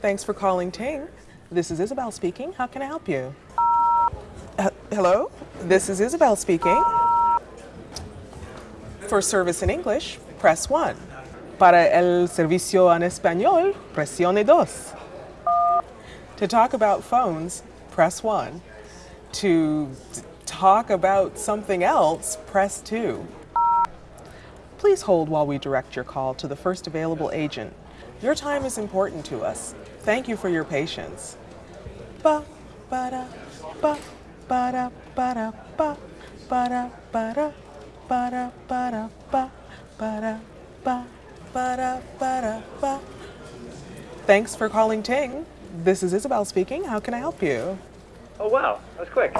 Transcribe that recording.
Thanks for calling Ting. This is Isabel speaking. How can I help you? Uh, hello? This is Isabel speaking. For service in English, press 1. Para el servicio en español, presione dos. To talk about phones, press 1. To talk about something else, press 2. Please hold while we direct your call to the first available agent. Your time is important to us. Thank you for your patience. Ba ba da ba ba da ba da ba ba da ba da ba da ba da ba ba da ba ba da ba da ba. Thanks for calling Ting. This is Isabel speaking. How can I help you? Oh wow, that was quick.